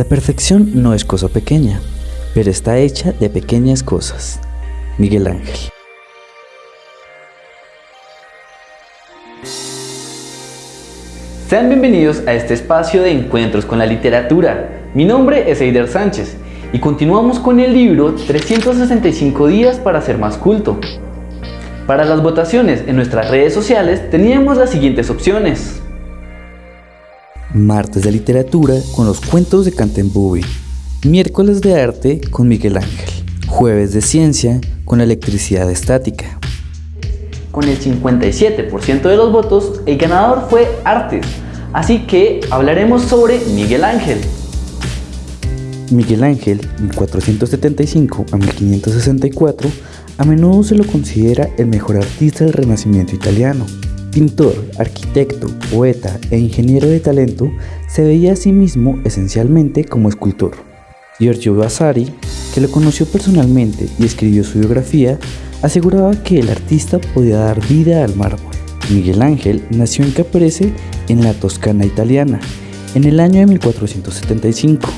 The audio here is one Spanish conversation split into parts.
La perfección no es cosa pequeña, pero está hecha de pequeñas cosas. Miguel Ángel. Sean bienvenidos a este espacio de encuentros con la literatura. Mi nombre es Eider Sánchez y continuamos con el libro 365 días para ser más culto. Para las votaciones en nuestras redes sociales teníamos las siguientes opciones. Martes de literatura con los cuentos de Cantembubi. Miércoles de arte con Miguel Ángel. Jueves de ciencia con la electricidad estática. Con el 57% de los votos, el ganador fue Artes, así que hablaremos sobre Miguel Ángel. Miguel Ángel, 1475 a 1564, a menudo se lo considera el mejor artista del Renacimiento italiano. Pintor, arquitecto, poeta e ingeniero de talento, se veía a sí mismo esencialmente como escultor. Giorgio Vasari, que lo conoció personalmente y escribió su biografía, aseguraba que el artista podía dar vida al mármol. Miguel Ángel nació en Caprese, en la Toscana italiana, en el año de 1475.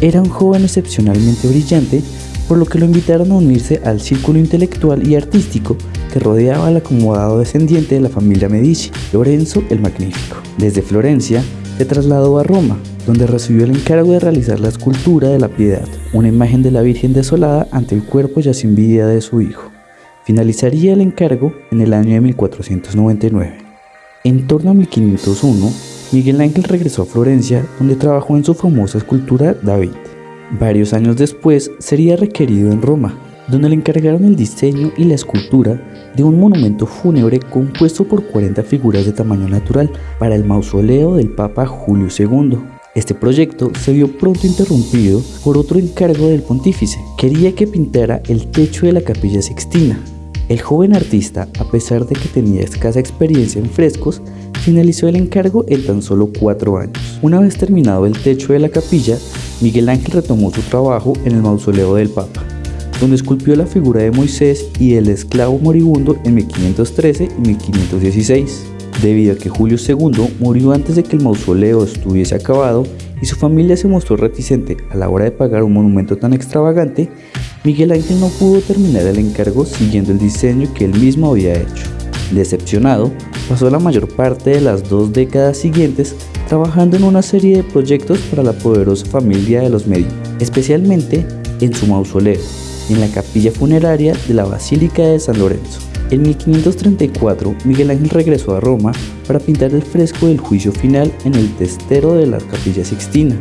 Era un joven excepcionalmente brillante, por lo que lo invitaron a unirse al círculo intelectual y artístico que rodeaba al acomodado descendiente de la familia Medici, Lorenzo el Magnífico. Desde Florencia se trasladó a Roma, donde recibió el encargo de realizar la escultura de la Piedad, una imagen de la Virgen desolada ante el cuerpo ya sin vida de su hijo. Finalizaría el encargo en el año de 1499. En torno a 1501, Miguel Ángel regresó a Florencia, donde trabajó en su famosa escultura David. Varios años después sería requerido en Roma, donde le encargaron el diseño y la escultura de un monumento fúnebre compuesto por 40 figuras de tamaño natural para el mausoleo del Papa Julio II. Este proyecto se vio pronto interrumpido por otro encargo del pontífice. Quería que pintara el techo de la capilla sixtina. El joven artista, a pesar de que tenía escasa experiencia en frescos, finalizó el encargo en tan solo cuatro años. Una vez terminado el techo de la capilla, Miguel Ángel retomó su trabajo en el mausoleo del Papa donde esculpió la figura de Moisés y el esclavo moribundo en 1513 y 1516. Debido a que Julio II murió antes de que el mausoleo estuviese acabado y su familia se mostró reticente a la hora de pagar un monumento tan extravagante, Miguel Ángel no pudo terminar el encargo siguiendo el diseño que él mismo había hecho. Decepcionado, pasó la mayor parte de las dos décadas siguientes trabajando en una serie de proyectos para la poderosa familia de los Medici, especialmente en su mausoleo, en la capilla funeraria de la Basílica de San Lorenzo. En 1534, Miguel Ángel regresó a Roma para pintar el fresco del juicio final en el testero de la capilla Sixtina.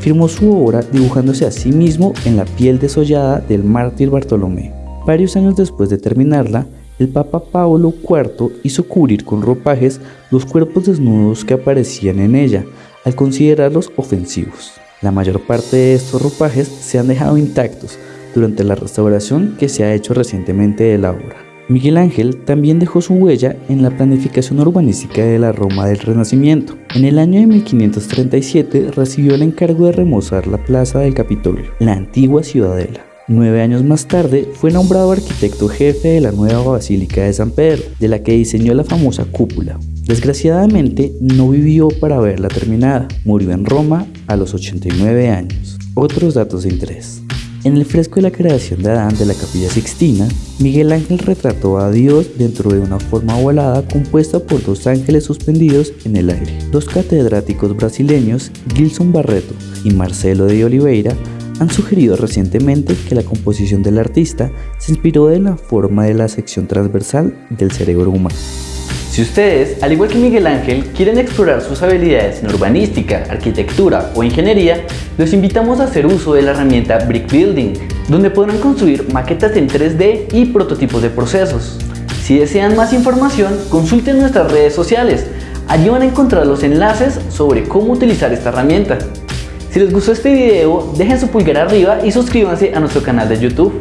Firmó su obra dibujándose a sí mismo en la piel desollada del mártir Bartolomé. Varios años después de terminarla, el Papa Pablo IV hizo cubrir con ropajes los cuerpos desnudos que aparecían en ella, al considerarlos ofensivos. La mayor parte de estos ropajes se han dejado intactos, durante la restauración que se ha hecho recientemente de la obra. Miguel Ángel también dejó su huella en la planificación urbanística de la Roma del Renacimiento. En el año de 1537 recibió el encargo de remozar la plaza del Capitolio, la antigua ciudadela. Nueve años más tarde fue nombrado arquitecto jefe de la nueva Basílica de San Pedro, de la que diseñó la famosa cúpula. Desgraciadamente no vivió para verla terminada, murió en Roma a los 89 años. Otros datos de interés. En el fresco de la creación de Adán de la Capilla Sixtina, Miguel Ángel retrató a Dios dentro de una forma ovalada compuesta por dos ángeles suspendidos en el aire. Dos catedráticos brasileños, Gilson Barreto y Marcelo de Oliveira, han sugerido recientemente que la composición del artista se inspiró de la forma de la sección transversal del cerebro humano. Si ustedes, al igual que Miguel Ángel, quieren explorar sus habilidades en urbanística, arquitectura o ingeniería, los invitamos a hacer uso de la herramienta Brick Building, donde podrán construir maquetas en 3D y prototipos de procesos. Si desean más información, consulten nuestras redes sociales. Allí van a encontrar los enlaces sobre cómo utilizar esta herramienta. Si les gustó este video, dejen su pulgar arriba y suscríbanse a nuestro canal de YouTube.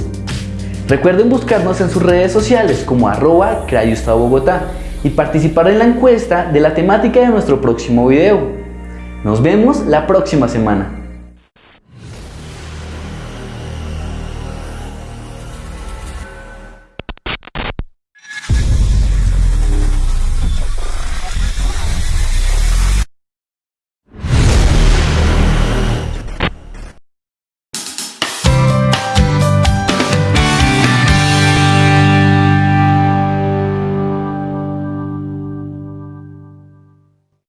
Recuerden buscarnos en sus redes sociales como arroba Bogotá y participar en la encuesta de la temática de nuestro próximo video. Nos vemos la próxima semana.